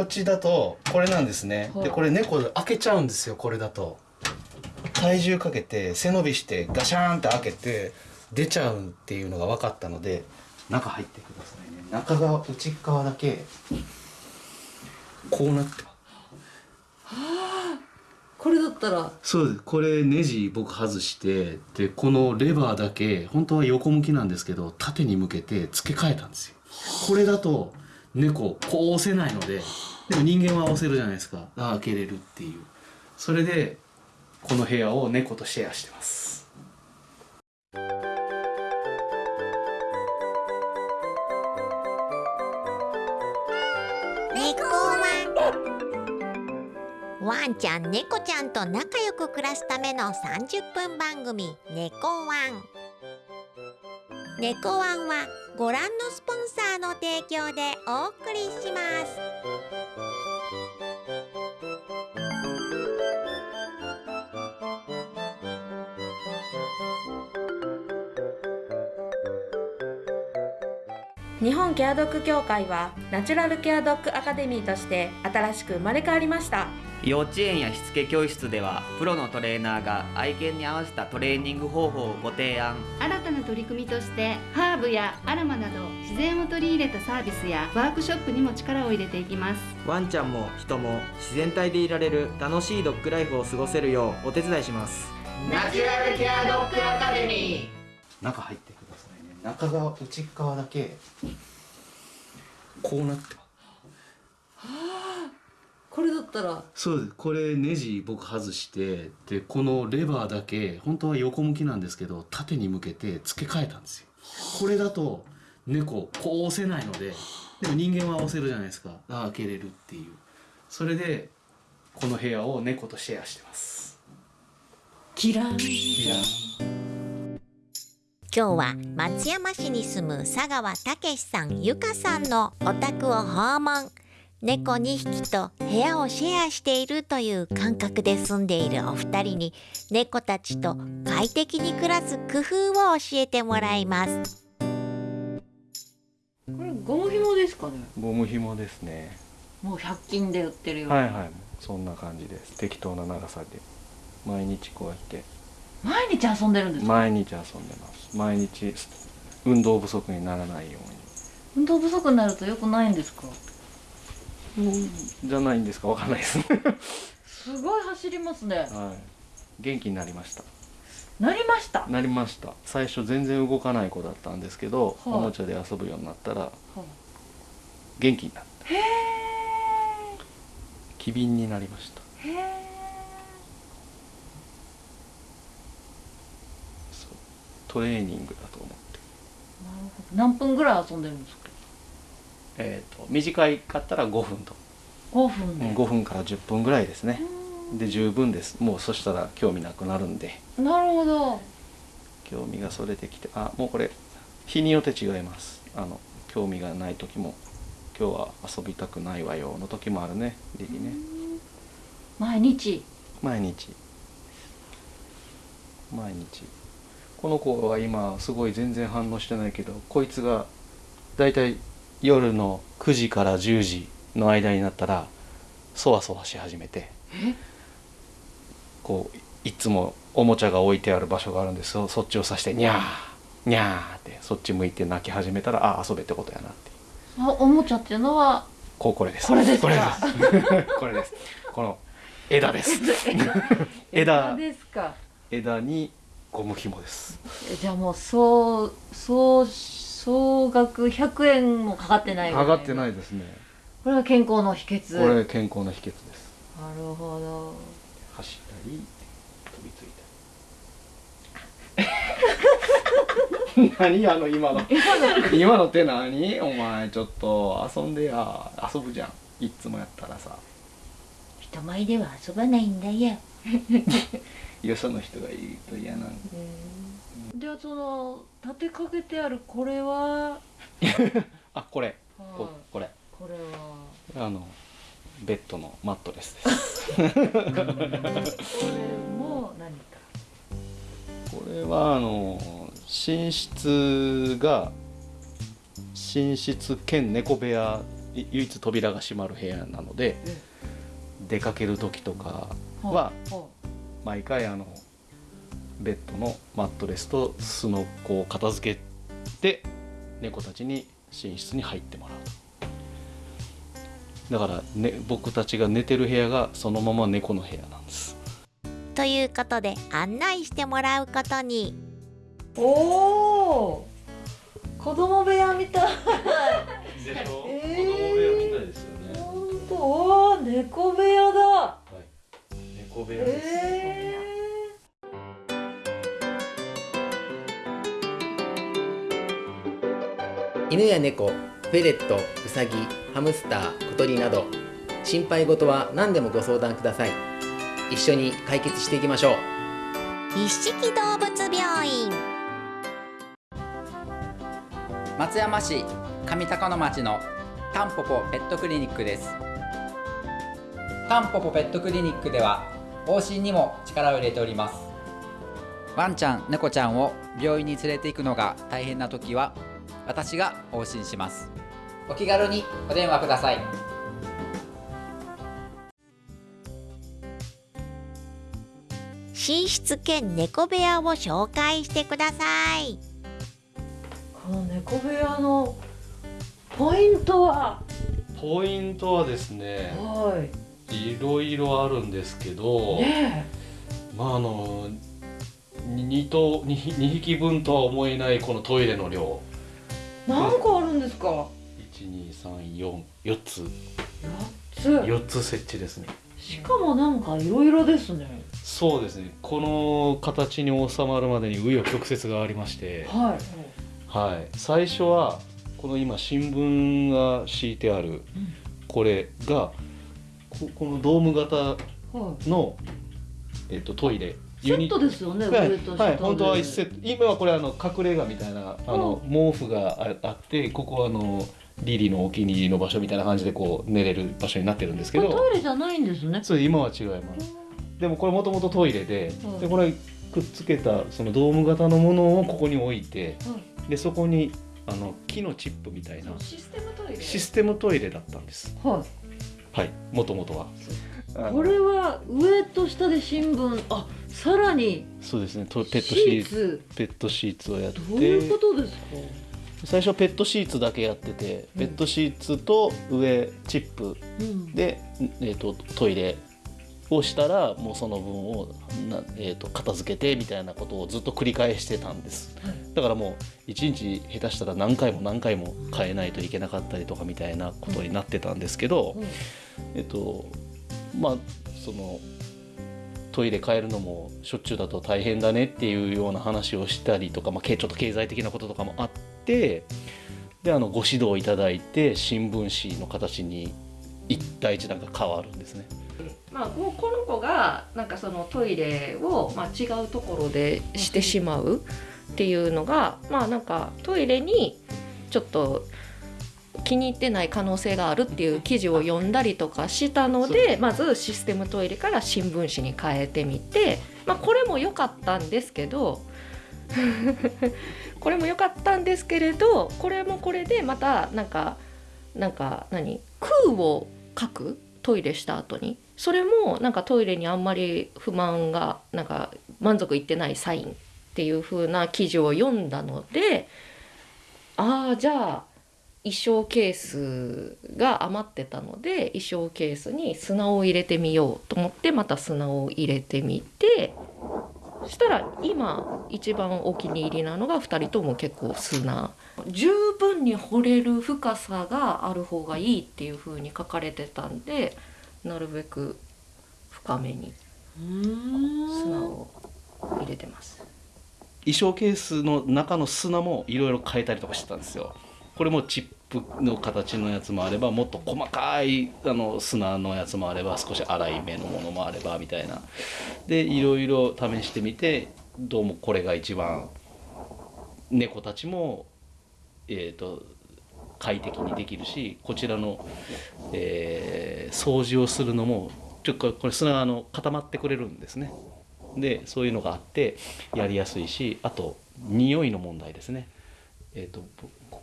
こっちだとこれなんですね、はい。でこれ猫開けちゃうんですよこれだと。体重かけて背伸びしてガシャーンって開けて出ちゃうっていうのが分かったので中入ってくださいね。中側内側だけこうなって。ますこれだったら。そうです。これネジ僕外してでこのレバーだけ本当は横向きなんですけど縦に向けて付け替えたんですよ。これだと猫こう押せないのででも人間は押せるじゃないですか。あ開けれるっていう。それでこの部屋を猫とシェアしてます。猫ワン。ワンちゃん猫ちゃんと仲良く暮らすための30分番組「猫ワン」猫ワンはご覧のスポンサー供でお送りします。日本ケアドッグ協会はナチュラルケアドッグアカデミーとして新しく生まれ変わりました。幼稚園やしつけ教室ではプロのトレーナーが愛犬に合わせたトレーニング方法をご提案。新な取り組みとしてハーブやアロマなど自然を取り入れたサービスやワークショップにも力を入れていきます。ワンちゃんも人も自然体でいられる楽しいドッグライフを過ごせるようお手伝いします。ナチュラルケアドッグアカデミー。中入ってくださいね。中側内側だけこうなってますこれだったら。そうです。これネジ僕外してでこのレバーだけ本当は横向きなんですけど縦に向けて付け替えたんですよ。これだと猫こう押せないのででも人間は押せるじゃないですか。あ開けれるっていう。それでこの部屋を猫とシェアしてます。キラン。いや今日は松山市に住む佐川武さんゆかさんのお宅を訪問猫2匹と部屋をシェアしているという感覚で住んでいるお二人に猫たちと快適に暮らす工夫を教えてもらいます。これゴム紐ですかね。ゴム紐ですね。もう100均で売ってるような、はいはい。そんな感じです。適当な長さで。毎日こうやって。毎日遊んでるんですか？毎日遊んでます。毎日運動不足にならないよ運動不足になると良くないんですか？うにじゃないんですか？わかんないです。ねすごい走りますね。はい。元気になりました。なりました、はなりました。最初全然動かない子だったんですけど、はい。おもちゃで遊ぶようになったらあ元気になった。へえ機敏になりました。へえそう。トレーニングだと思って。なるほど。何分ぐらい遊んでるんですか？えっ、と短いかったら5分と、5分で、5分から10分ぐらいですね。で十分です。もうそしたら興味なくなるんで。なるほど。興味がそれてきてあもうこれ日によって違います。あの興味がない時も今日は遊びたくないわよの時もあるね。リリね。毎日？毎日。毎日。この子は今すごい全然反応してないけどこいつがだいたい夜の9時から10時の間になったらそわそわし始めてこういつもおもちゃが置いてある場所があるんですよ。そっちを指して「にゃーにゃー」ってそっち向いて泣き始めたらあ遊べってことやなって。あおもちゃっていうのはこうこれです。これですか？これです。これです。この枝です。枝。ですか？枝にゴム紐です。えじゃあもう総総総額100円もかかってないぐら上がってないいですね。これは健康の秘訣。これ健康の秘訣です。なるほど。走ったり飛びついたり。何あの今の。今の。手何？お前ちょっと遊んでや。遊ぶじゃん。いっつもやったらさ。人前では遊ばないんだよ。よその人がいると嫌なんじゃあその立てかけてあるこれは、あこれ。こはい。これ。これは。あのベッドのマットレスです。これも何か？これはあの寝室が寝室兼猫部屋い唯一扉が閉まる部屋なので出かける時とかは毎回あのベッドのマットレスと巣の子を片付けて猫たちに寝室に入ってもらう。だから、ね、僕たちが寝てる部屋がそのまま猫の部屋なんです。ということで案内してもらうことに。おお子供部屋みたい。でしょ？えー子供部屋みたいですよね。本当おー猫部屋だ。猫部屋です、え犬や猫フェレットウサギハムスター小鳥など心配事は何でもご相談ください。一緒に解決していきましょう。一色動物病院。松山市上高野町のタンポポペットクリニックです。タンポポペットクリニックでは往診にも力を入れております。ワンちゃん猫ちゃんを病院に連れて行くのが大変な時は私が往診します。お気軽にお電話ください。寝室兼猫部屋を紹介してください。この猫部屋のポイントは？ポイントはですねはい。ろいろあるんですけど、いねまああの2頭 2, 匹分とは思えないこのトイレの量。え何個あるんですか？12344つ。つ。4つ設置ですね。しかもなんかいろいろですね。そうですね。この形に収まるまでに紆余曲折がありまして、はい。はい、最初はこの今新聞が敷いてあるこれがここのドーム型はい。の、えっとトイレセットですよねはい、上と下はい、本当はで一セット。今はこれあの隠れ家みたいなあの毛布がああってここはあのリリのお気に入りの場所みたいな感じでこう寝れる場所になってるんですけど。トイレじゃないんですね。そう今は違います。でもこれもともとトイレではいでこれくっつけたそのドーム型のものをここに置いてでそこにあの木のチップみたいなシステムトイレ？システムトイレだったんです。はい。はいもともとはこれは上と下で新聞あさらにそうですね。とペットシシーツ。ペットシーツをやって。どういうことですか？最初ペットシーツだけやってて、ペットシーツと上チップうん。で、えー、とトイレをしたらもうその分をな、えー、と片付けてみたいなことをずっと繰り返してたんです、だからもう1日下手したら何回も何回も変えないといけなかったりとかみたいなことになってたんですけど、うん。えっ、とまあそのトイレ変えるのもしょっちゅうだと大変だねっていうような話をしたりとか、まあ、ちょっと経済的なこととかもあってであのご指導いただいて新聞紙の形に一対一段が変わるんですね。まあ、ここの子がなんかそのトイレを、まあ、違うところでしてしまうっていうのがまあなんかトイレにちょっと気に入ってない可能性があるっていう記事を読んだりとかしたのでまずシステムトイレから新聞紙に変えてみて、まあ、これも良かったんですけど これも良かったんですけれどこれもこれでまたなんかなんか何空を書くトイレした後にそれもなんかトイレにあんまり不満がなんか満足いってないサインっていう風な記事を読んだのでああじゃあ衣装ケースが余ってたので衣装ケースに砂を入れてみようと思ってまた砂を入れてみてそしたら今一番お気に入りなのが2人とも結構砂十分に掘れる深さがある方がいいっていう風に書かれてたんでなるべく深めに砂を入れてます。衣装ケースの中の砂もいろいろ変えたりとかしてたんですよ。これもチップの形のやつもあればもっと細かいあの砂のやつもあれば少し粗い目のものもあればみたいなでいろいろ試してみてどうもこれが一番猫たちも、えー、と快適にできるしこちらの、えー掃除をするのもちょっとこれ砂があの固まってくれるんですね。でそういうのがあってやりやすいしあと匂いの問題ですね。えー、と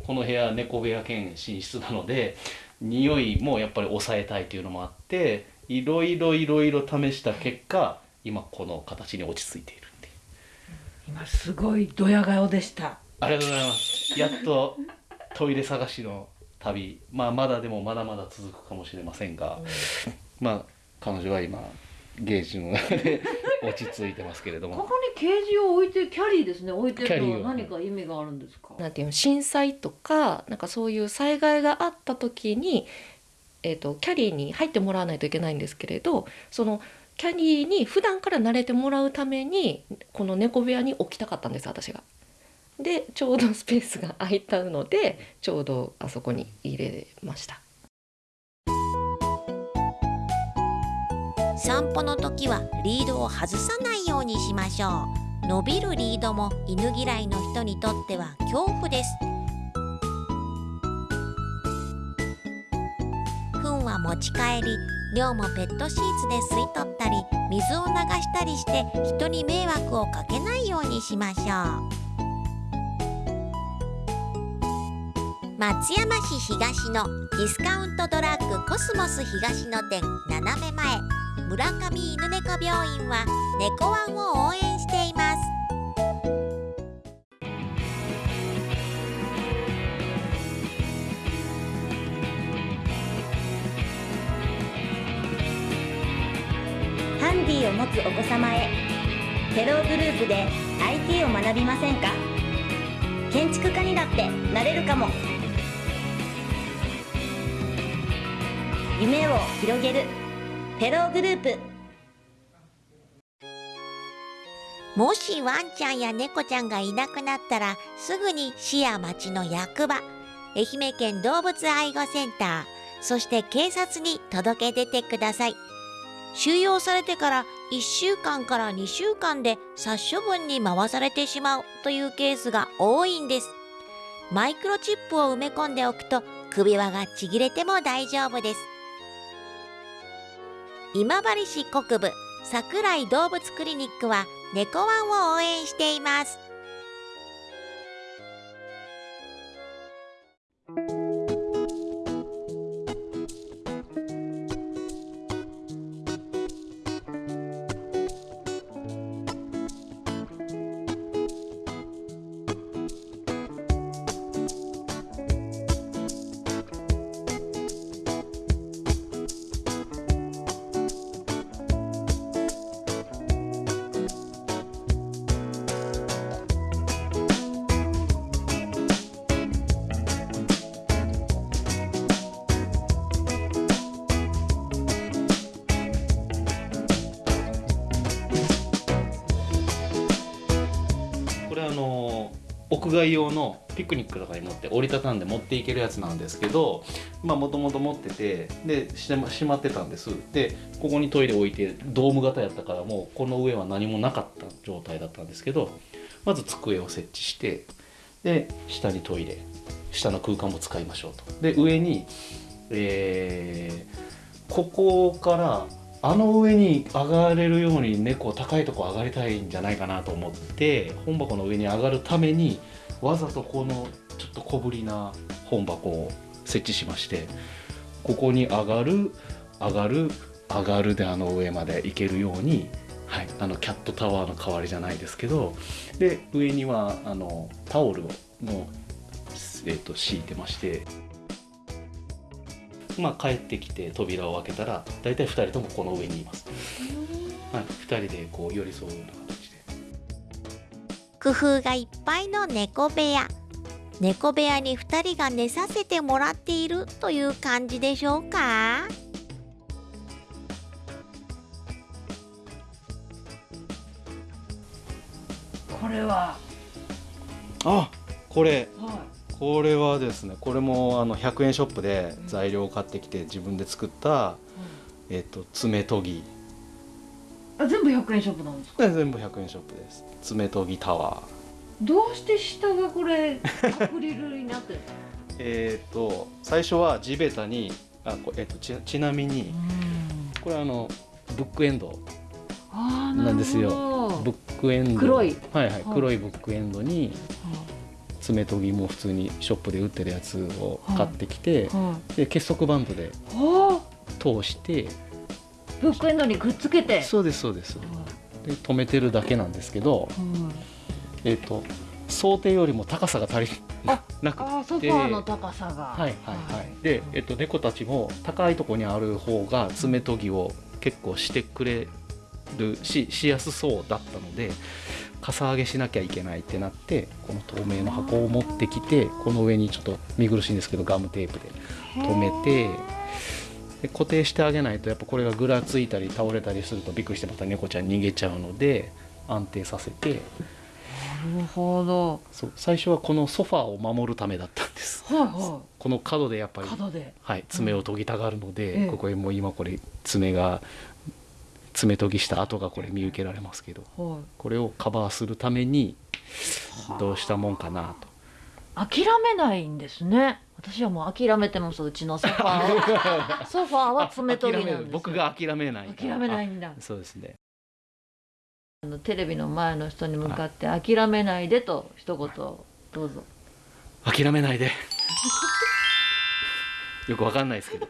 この部屋猫部屋兼寝室なので匂いもやっぱり抑えたいというのもあっていろいろいろいろ試した結果今この形に落ち着いているっていう。今すごいドヤ顔でした。ありがとうございます。やっとトイレ探しの旅。まあまだでもまだまだ続くかもしれませんが、まあ彼女は今ゲージの中で 落ち着いてますけれどもここにケージを置いてキャリーですね置いてるのは何か意味があるんですか？なんていうの震災とかなんかそういう災害があった時に、えー、とキャリーに入ってもらわないといけないんですけれどそのキャリーに普段から慣れてもらうためにこの猫部屋に置きたかったんです私が。でちょうどスペースが空いたのでちょうどあそこに入れました。散歩の時はリードを外さないようにしましょう。伸びるリードも犬嫌いの人にとっては恐怖です。糞は持ち帰り量もペットシーツで吸い取ったり水を流したりして人に迷惑をかけないようにしましょう。松山市東のディスカウントドラッグコスモス東の店斜め前。村上犬猫病院は猫ワンを応援しています。ハンディを持つお子様へテログループで IT を学びませんか？建築家にだってなれるかも。夢を広げる。テログループ。もしワンちゃんや猫ちゃんがいなくなったらすぐに市や町の役場愛媛県動物愛護センターそして警察に届け出てください。収容されてから1週間から2週間で殺処分に回されてしまうというケースが多いんです。マイクロチップを埋め込んでおくと首輪がちぎれても大丈夫です。今治市国部桜井動物クリニックは猫ワンを応援しています。屋外用のピクニックとかに持って折りたたんで持っていけるやつなんですけどまあもともと持っててでしましまってたんです。でここにトイレ置いてドーム型やったからもうこの上は何もなかった状態だったんですけどまず机を設置してで下にトイレ下の空間も使いましょうと。で上にえーここからあの上に上がれるように猫高いとこ上がりたいんじゃないかなと思って本箱の上に上がるためにわざとこのちょっと小ぶりな本箱を設置しましてここに上がる上がる上がるであの上まで行けるように、はい、あのキャットタワーの代わりじゃないですけどで上にはあのタオルをの、えー、と敷いてまして。まあ、帰ってきて扉を開けたら大体2人ともこの上にいます、はい、2人でこう寄り添うような形で。工夫がいっぱいの猫部屋。猫部屋に2人が寝させてもらっているという感じでしょうか？これは。あこれ。はこれはですねこれもあの100円ショップで材料を買ってきて自分で作った、えっと爪研ぎ。あ全部100円ショップなんですか？全部100円ショップです。爪研ぎタワー。どうして下がこれアクリルになってる？えっ、と最初は地べたにあこえっとちちなみにこれあのブックエンドなんですよ。ブックエンド。黒い。はいはいはい黒いブックエンドに爪研ぎも普通にショップで売ってるやつを買ってきて、はで結束バンドでは通して。ブックエンドにくっつけて。そうですそうです。で止めてるだけなんですけど、えっ、と想定よりも高さが足りなくて。あソファーの高さが。はいはいはい。で、えっと、猫たちも高いところにある方が爪研ぎを結構してくれるししやすそうだったのでかさ上げしなきゃいけないってなってこの透明の箱を持ってきてこの上にちょっと見苦しいんですけどガムテープで留めてで固定してあげないとやっぱこれがぐらついたり倒れたりするとびっくりしてまた猫ちゃん逃げちゃうので安定させて。なるほど。そう最初はこのソファーを守るためだったんです。はいはこの角でやっぱり角で。はい、爪を研ぎたがるので、ええここへもう今これ爪が爪研ぎした跡がこれ見受けられますけどいはい。これをカバーするためにどうしたもんかなと。諦めないんですね。私はもう諦めてますうちのソファーは。ソファーは爪研ぎなんです僕が諦めない諦めないんだ。あそうですね。あのテレビの前の人に向かって諦めないでと一言どうぞ。諦めないで。よくわかんないですけど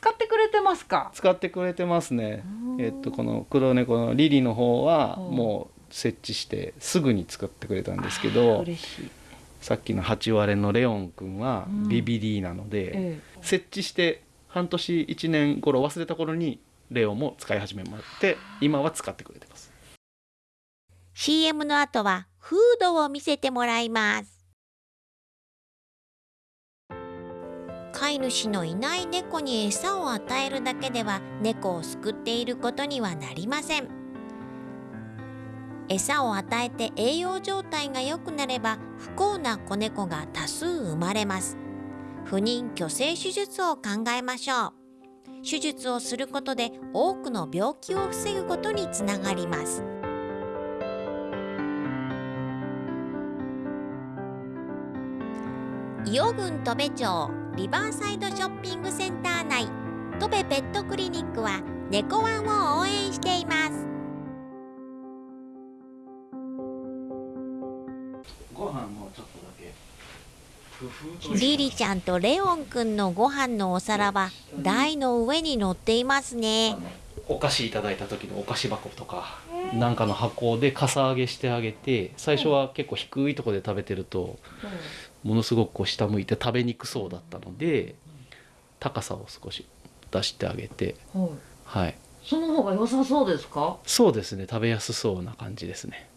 使ってくれてますか？使ってくれてますね。えっとこの黒猫のリリの方はうん。もう設置してすぐに使ってくれたんですけど嬉しい。さっきの8割れのレオンくんはうん。ビビリなので、え設置して半年1年頃忘れた頃にレオンも使い始めまして今は使ってくれてます。CM の後はフードを見せてもらいます飼い主のいない猫に餌を与えるだけでは猫を救っていることにはなりません。餌を与えて栄養状態が良くなれば不幸な子猫が多数生まれます。不妊去勢手術を考えましょう。手術をすることで多くの病気を防ぐことにつながります。伊予郡戸部町リバーサイドショッピングセンター内。戸部ペットクリニックは猫ワンを応援しています。ご飯もちょっとだけ。リリちゃんとレオンくんのご飯のお皿は台の上に乗っていますね。お菓子いただいた時のお菓子箱とかなんかの箱でかさ上げしてあげて最初は結構低いところで食べてるとものすごくこう下向いて食べにくそうだったので高さを少し出してあげてはい。はい。その方が良さそうですか？そうですね。食べやすそうな感じですね。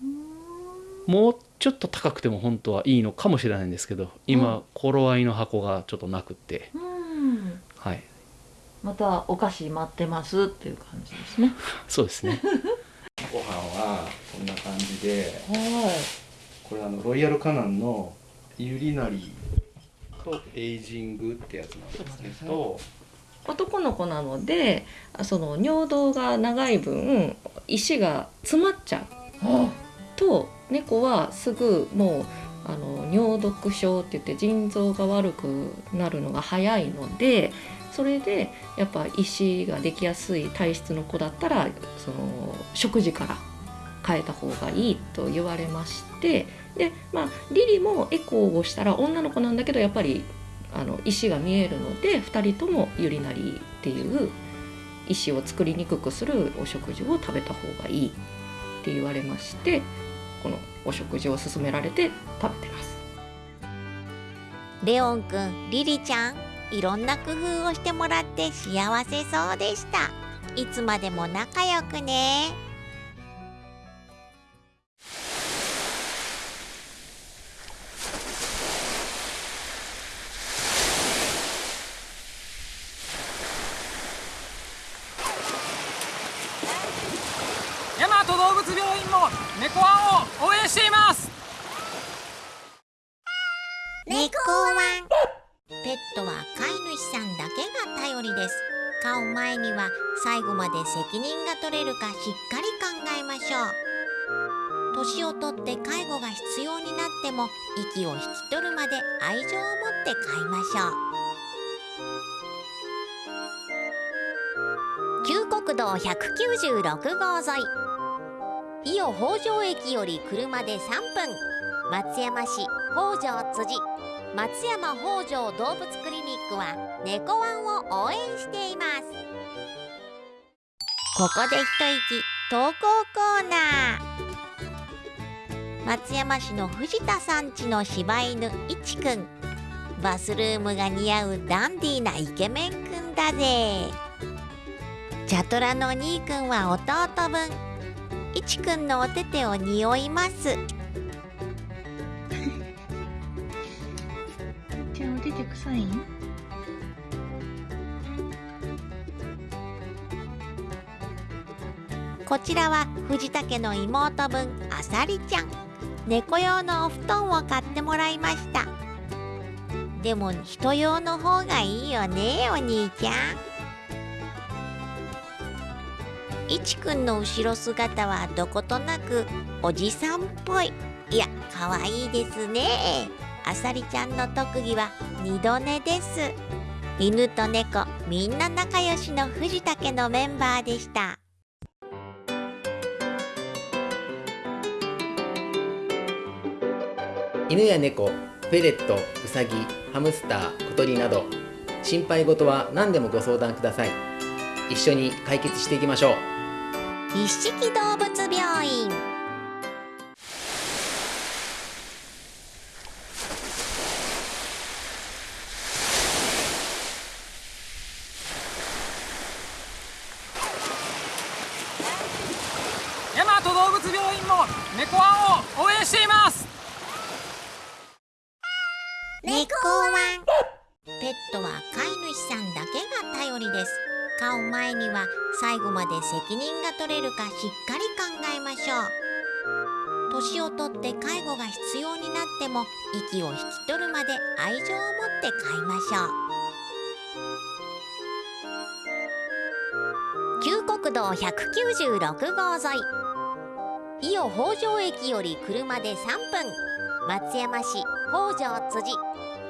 もうちょっと高くても本当はいいのかもしれないんですけど今、うん。頃合いの箱がちょっとなくて。うん。はい。またお菓子待ってますっていう感じですね。そうですね。ご飯はこんな感じではこれあのロイヤルカナンのユリナリとエイジングってやつなんですけど男の子なのであその尿道が長い分石が詰まっちゃう。と猫はすぐもうあの尿毒症って言って腎臓が悪くなるのが早いのでそれでやっぱ石ができやすい体質の子だったらその食事から変えた方がいいと言われましてでまあリリもエコーをしたら女の子なんだけどやっぱりあの石が見えるので2人ともユリナリっていう石を作りにくくするお食事を食べた方がいいって言われましてこのお食事を勧められて食べてます。レオンくんリリちゃんいろんな工夫をしてもらって幸せそうでしたいつまでも仲良くね大和動物病院も猫ワンを応援しています。猫ワン。ペットは飼い主さんだけが頼りです。飼う前には最後まで責任が取れるかしっかり考えましょう。年をとって介護が必要になっても息を引き取るまで愛情を持って飼いましょう。旧国道196号沿い。伊予北条駅より車で3分。松山市北条辻。松山北条動物クリニックは猫ワンを応援しています。ここで一息投稿コーナー。松山市の藤田さんちの柴犬いちくんバスルームが似合うダンディーなイケメンくんだぜ。チャトラの兄くんは弟分。いちくんのお手手を匂います。じゃあお手手臭い？んこちらは藤田家の妹分あさりちゃん。猫用のお布団を買ってもらいました。でも人用の方がいいよねお兄ちゃんいちくんの後ろ姿はどことなくおじさんっぽい。いやかわいいですね。あさりちゃんの特技は二度寝です。犬と猫みんな仲良しの藤田家のメンバーでした。犬や猫フェレットウサギハムスター小鳥など心配事は何でもご相談ください。一緒に解決していきましょう。一色動物病院。道196号沿い。伊予北条駅より車で3分。松山市北条辻。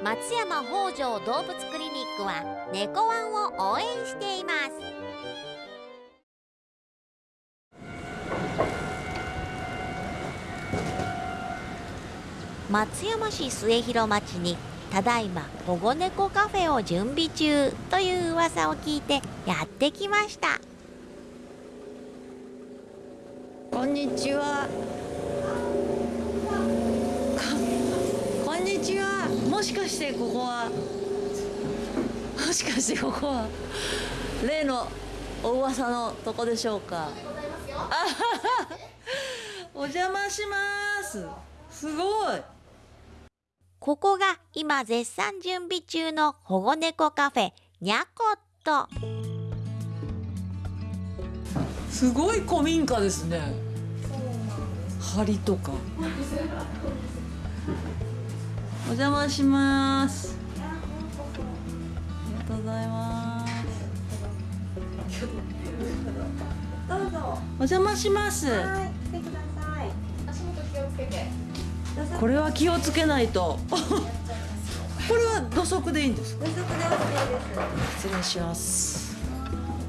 松山北条動物クリニックは猫ワンを応援しています。松山市末広町にただいま保護猫カフェを準備中という噂を聞いてやってきましたこんにちは。こんにちは。もしかしてここは。もしかしてここは。例のお噂のとこでしょうか。あお邪魔します。すごい。ここが今絶賛準備中の保護猫カフェにゃこっとすごい古民家ですね。梁とか。お邪魔します。ありがとうございます。どうぞ。お邪魔します。はい、来てください。足元気をつけて。これは気をつけないと。これは土足でいいんですか？土足で OK です。失礼します。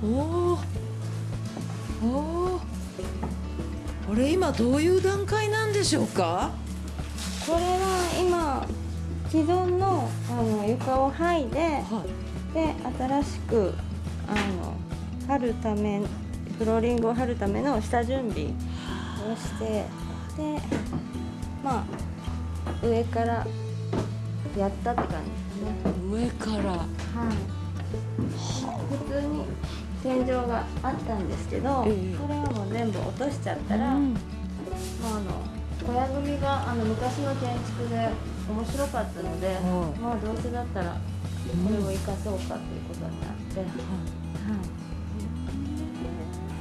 おお。おお。これ今どういう段階なんでしょうか？これは今既存のあの床を剥いで、で新しくあの貼るためフローリングを貼るための下準備をしてでまあ上からやったって感じですね。上から。はい。普通に天井があったんですけど、ええ。それはもう全部落としちゃったら、まああの小屋組みがあの昔の建築で面白かったので、まあどうせだったらこれを生かそうかということになって、はい。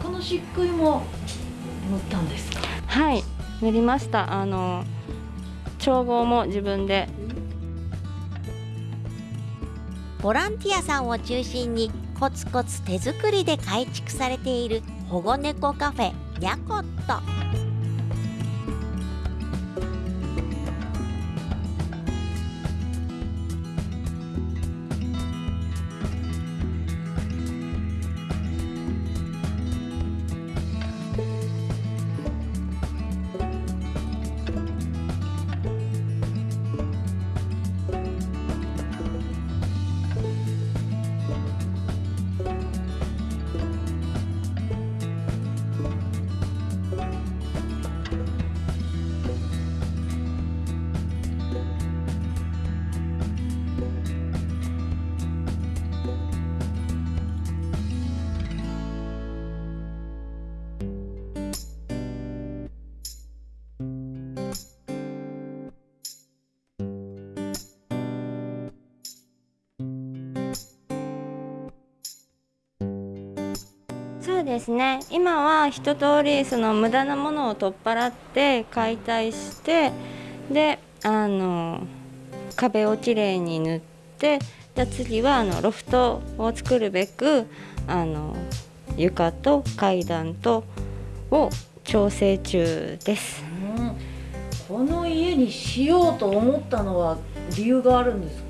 この漆喰も塗ったんですかはい、塗りました。あの調合も自分でボランティアさんを中心にコツコツ手作りで改築されている保護猫カフェにゃこっとそうですね。今は一通りその無駄なものを取っ払って解体してであの壁をきれいに塗ってじゃあ次はあのロフトを作るべくあの床と階段とを調整中です。この家にしようと思ったのは理由があるんですか？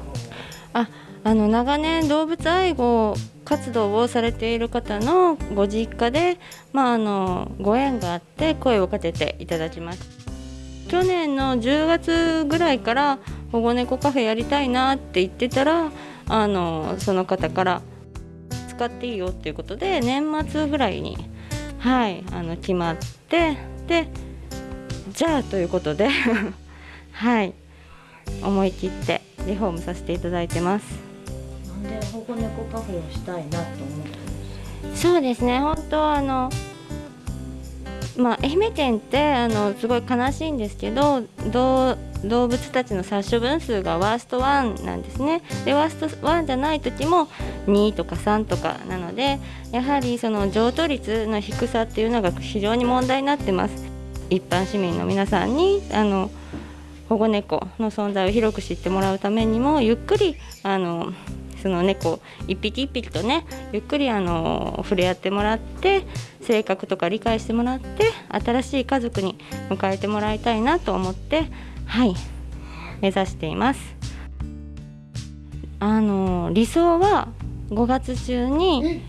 ああの長年動物愛護活動をされている方のご実家で、まあ、あのご縁があって声をかけていただきました去年の10月ぐらいから保護猫カフェやりたいなって言ってたらあのその方から使っていいよっていうことで年末ぐらいにはいあの決まってでじゃあということで はい思い切ってリフォームさせていただいてます。で保護猫カフェをしたいなと思ったんです。そうですね。本当あのまあ愛媛県ってあのすごい悲しいんですけど動物たちの殺処分数がワースト1なんですね。でワースト1じゃない時も2とか3とかなのでやはりその譲渡率の低さっていうのが非常に問題になってます。一般市民の皆さんにあの保護猫の存在を広く知ってもらうためにもゆっくりあのその猫一匹一匹とねゆっくりあの触れ合ってもらって性格とか理解してもらって新しい家族に迎えてもらいたいなと思ってはい目指しています。あの理想は5月中に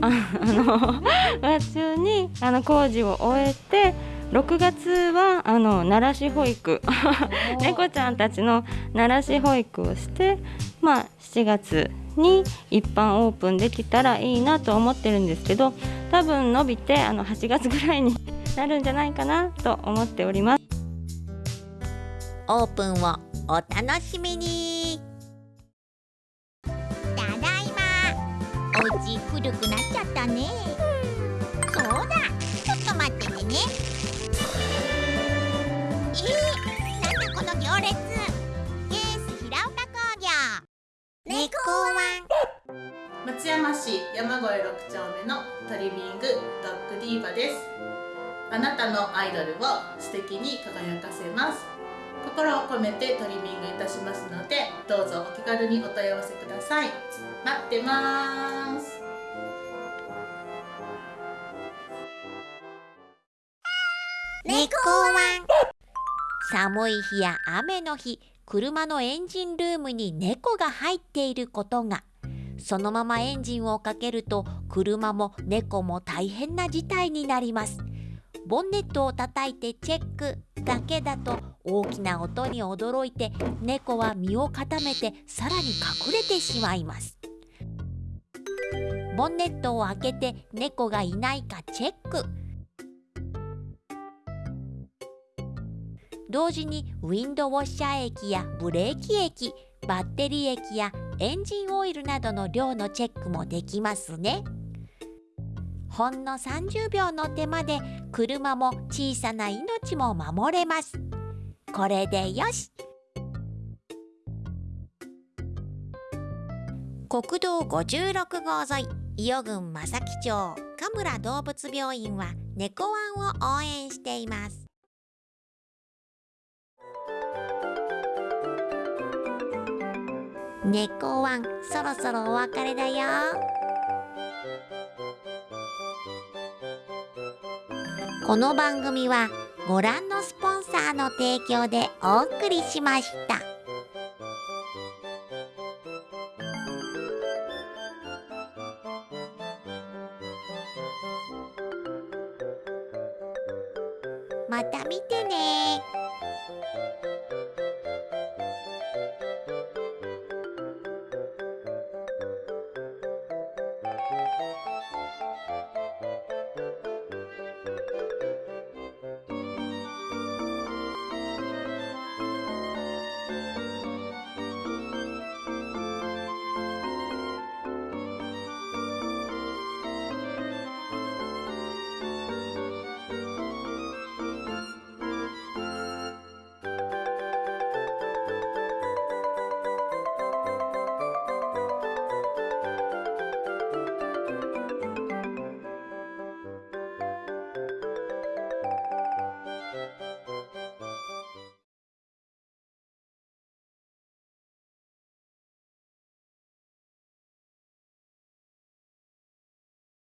ああの5月中にあの工事を終えて6月はあの奈良市保育。猫ちゃんたちの奈良市保育をしてまあ7月に一般オープンできたらいいなと思ってるんですけど多分伸びてあの8月ぐらいになるんじゃないかなと思っております。オープンをお楽しみに。ただいま。お家古くなっちゃったね。そうだ。ちょっと待っててね。え？ー、山越6丁目のトリミングドッグディーバです。あなたのアイドルを素敵に輝かせます。心を込めてトリミングいたしますのでどうぞお気軽にお問い合わせください。待ってます。猫ワン。寒い日や雨の日車のエンジンルームに猫が入っていることが。そのままエンジンをかけると車も猫も大変な事態になります。ボンネットを叩いてチェック。だけだと大きな音に驚いて猫は身を固めてさらに隠れてしまいます。ボンネットを開けて猫がいないかチェック。同時にウィンドウォッシャー液やブレーキ液バッテリー液やエンジンオイルなどの量のチェックもできますね。ほんの30秒の手間で車も小さな命も守れます。これでよし。国道56号沿い伊予郡正木町神村動物病院は猫ワンを応援しています。猫ワンそろそろお別れだよこの番組はご覧のスポンサーの提供でお送りしました。また見てね